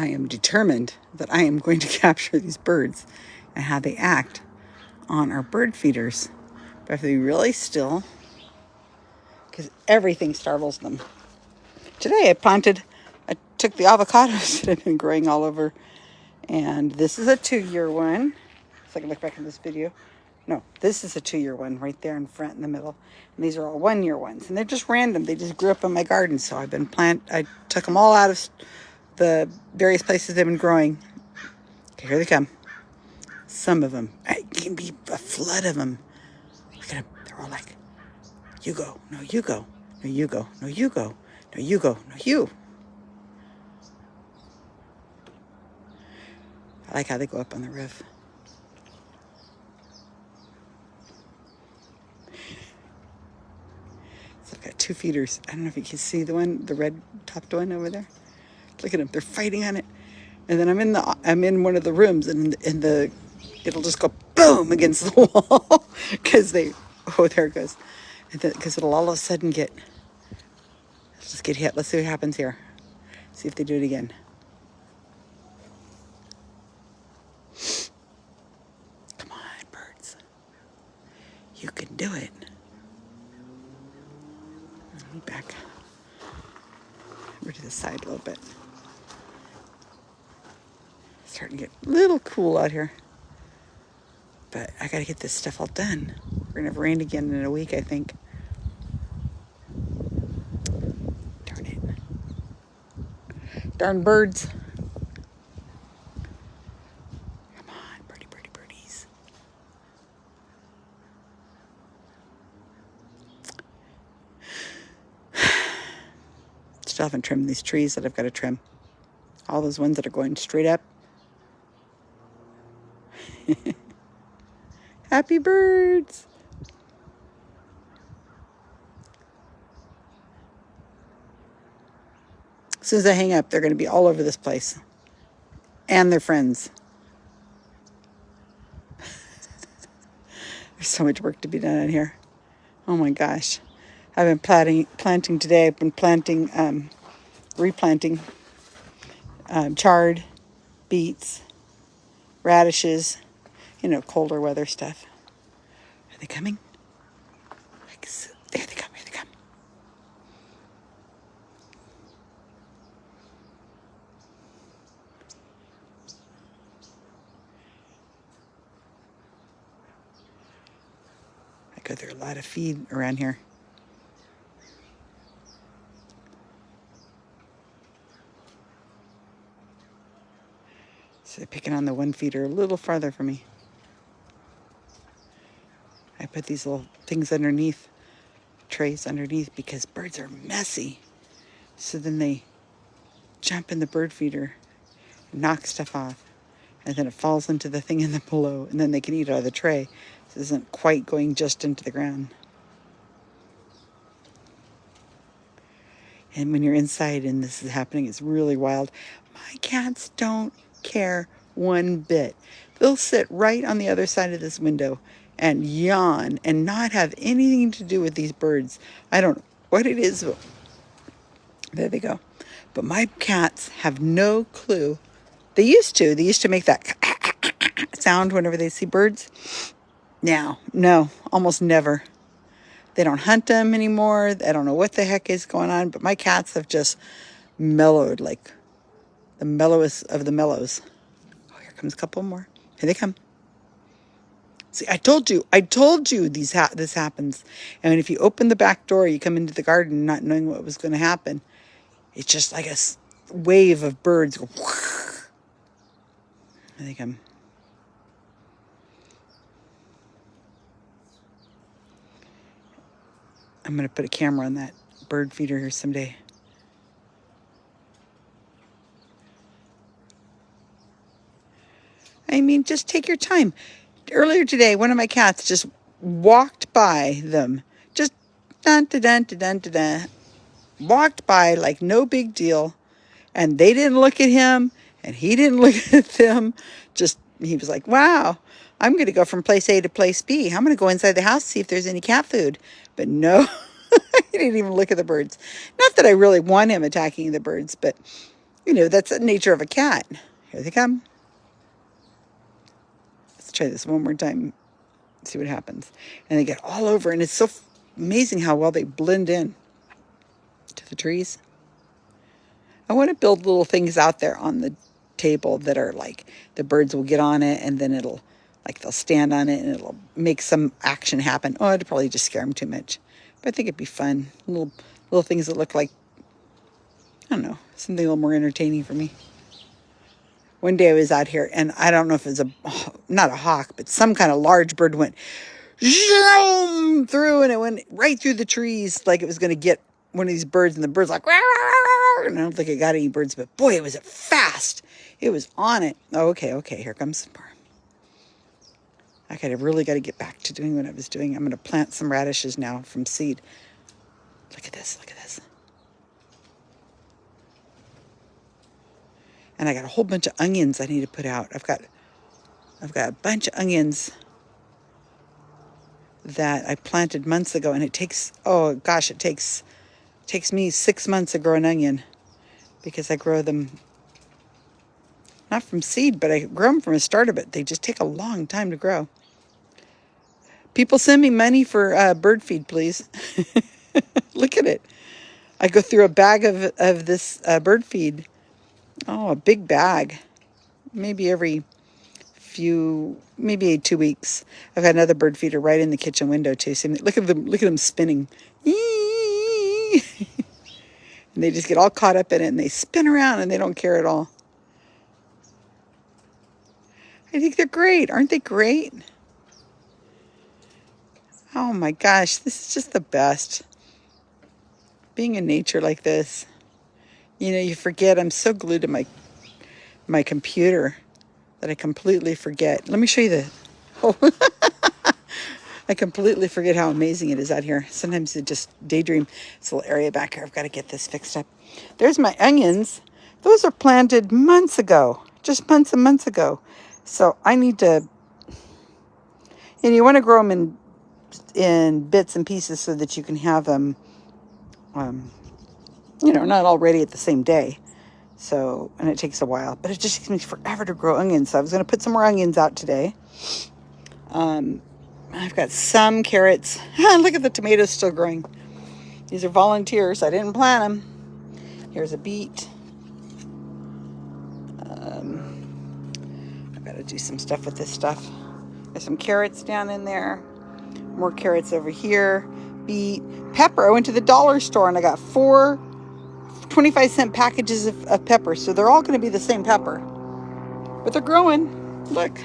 I am determined that I am going to capture these birds and how they act on our bird feeders. But I have to be really still because everything startles them. Today I planted, I took the avocados that have been growing all over and this is a two-year one. So I can look back in this video. No, this is a two-year one right there in front in the middle. And these are all one-year ones. And they're just random. They just grew up in my garden. So I've been plant. I took them all out of the various places they've been growing. Okay, here they come. Some of them. It can be a flood of them. Look at them. They're all like, you go. No, you go. No, you go. No, you go. No, you go. No, you. I like how they go up on the roof. So I've got two feeders. I don't know if you can see the one, the red topped one over there. Look at them, they're fighting on it. And then I'm in the, I'm in one of the rooms and in the, it'll just go boom against the wall because they, oh, there it goes. Because it'll all of a sudden get, let's just get hit. Let's see what happens here. See if they do it again. Come on, birds. You can do it. Back over to the side a little bit starting to get a little cool out here. But I gotta get this stuff all done. We're gonna have rain again in a week, I think. Darn it. Darn birds. Come on, birdie, birdie, birdies. Still haven't trimmed these trees that I've got to trim. All those ones that are going straight up Happy birds. As soon as I hang up, they're going to be all over this place. And their friends. There's so much work to be done in here. Oh my gosh. I've been planting, planting today. I've been planting, um, replanting um, chard, beets, radishes, you know, colder weather stuff. Are they coming? There they come, here they come. I go through a lot of feed around here. So they're picking on the one feeder a little farther from me. Put these little things underneath, trays underneath, because birds are messy. So then they jump in the bird feeder, knock stuff off, and then it falls into the thing in the below, and then they can eat out of the tray. This isn't quite going just into the ground. And when you're inside and this is happening, it's really wild. My cats don't care one bit. They'll sit right on the other side of this window and yawn and not have anything to do with these birds. I don't know what it is. There they go. But my cats have no clue. They used to. They used to make that sound whenever they see birds. Now, no, almost never. They don't hunt them anymore. I don't know what the heck is going on, but my cats have just mellowed like the mellowest of the mellows. Oh, here comes a couple more. Here they come. See, I told you, I told you these ha this happens. And if you open the back door, you come into the garden not knowing what was going to happen. It's just like a wave of birds go. I think I'm. I'm going to put a camera on that bird feeder here someday. I mean, just take your time earlier today, one of my cats just walked by them. Just dun dun dun dun dun dun. Walked by like no big deal. And they didn't look at him and he didn't look at them. Just, he was like, wow, I'm going to go from place A to place B. I'm going to go inside the house, see if there's any cat food. But no, he didn't even look at the birds. Not that I really want him attacking the birds, but You know, that's the nature of a cat. Here they come. Try this one more time. See what happens. And they get all over, and it's so amazing how well they blend in to the trees. I want to build little things out there on the table that are like the birds will get on it and then it'll like they'll stand on it and it'll make some action happen. Oh, it'd probably just scare them too much. But I think it'd be fun. Little little things that look like I don't know, something a little more entertaining for me. One day I was out here and I don't know if it was a not a hawk, but some kind of large bird went zoom through and it went right through the trees like it was going to get one of these birds and the bird's like, rah, rah, rah, and I don't think it got any birds, but boy, it was fast. It was on it. Oh, okay, okay, here comes some more. I gotta really got to get back to doing what I was doing. I'm going to plant some radishes now from seed. Look at this, look at this. And I got a whole bunch of onions I need to put out. I've got I've got a bunch of onions that I planted months ago and it takes oh gosh, it takes takes me six months to grow an onion because I grow them not from seed, but I grow them from a starter, but they just take a long time to grow. People send me money for uh, bird feed, please. Look at it. I go through a bag of, of this uh, bird feed. Oh, a big bag. Maybe every few, maybe two weeks. I've got another bird feeder right in the kitchen window too. So look at them, look at them spinning. and they just get all caught up in it and they spin around and they don't care at all. I think they're great. Aren't they great? Oh my gosh, this is just the best. Being in nature like this. You know, you forget. I'm so glued to my my computer that I completely forget. Let me show you the... Oh, I completely forget how amazing it is out here. Sometimes I just daydream. This little area back here. I've got to get this fixed up. There's my onions. Those are planted months ago. Just months and months ago. So I need to... And you want to grow them in, in bits and pieces so that you can have them, um, you know, not all ready at the same day. So, and it takes a while, but it just takes me forever to grow onions. So I was going to put some more onions out today. Um, I've got some carrots. Look at the tomatoes still growing. These are volunteers. I didn't plant them. Here's a beet. Um, I've got to do some stuff with this stuff. There's some carrots down in there. More carrots over here. Beet. Pepper. I went to the dollar store and I got four 25 cent packages of, of pepper. So they're all going to be the same pepper. But they're growing. Look.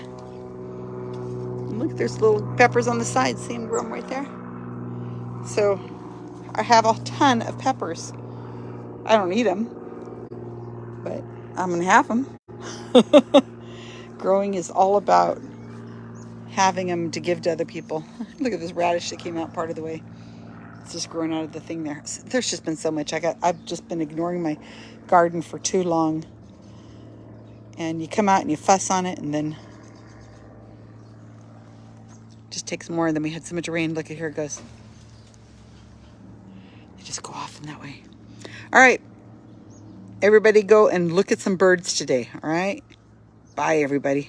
Look, there's little peppers on the side. See them growing right there? So I have a ton of peppers. I don't eat them, but I'm going to have them. Growing is all about having them to give to other people. Look at this radish that came out part of the way. It's just growing out of the thing there. There's just been so much. I got, I've just been ignoring my garden for too long. And you come out and you fuss on it and then just takes more. And then we had so much rain. Look at here it goes. They just go off in that way. All right. Everybody go and look at some birds today. All right. Bye, everybody.